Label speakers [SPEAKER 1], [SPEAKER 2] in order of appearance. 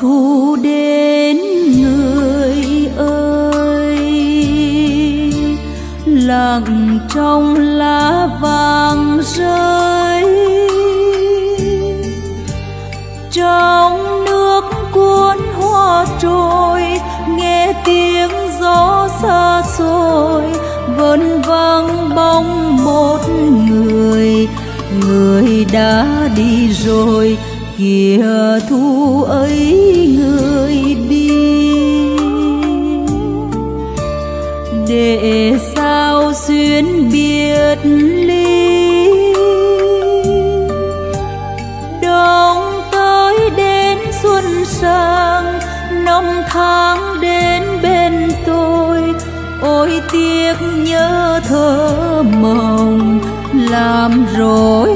[SPEAKER 1] thu đến người ơi. Lặng trong lá vàng rơi. Trong nước cuốn hoa trôi, nghe tiếng gió xa xôi, vẫn vang bóng một người. Người đã đi rồi kìa thu ấy người đi. Để sao xuyên biệt ly đông tới đến xuân sang năm tháng đến bên tôi. Ôi tiếc nhớ thơ mộng, làm rồi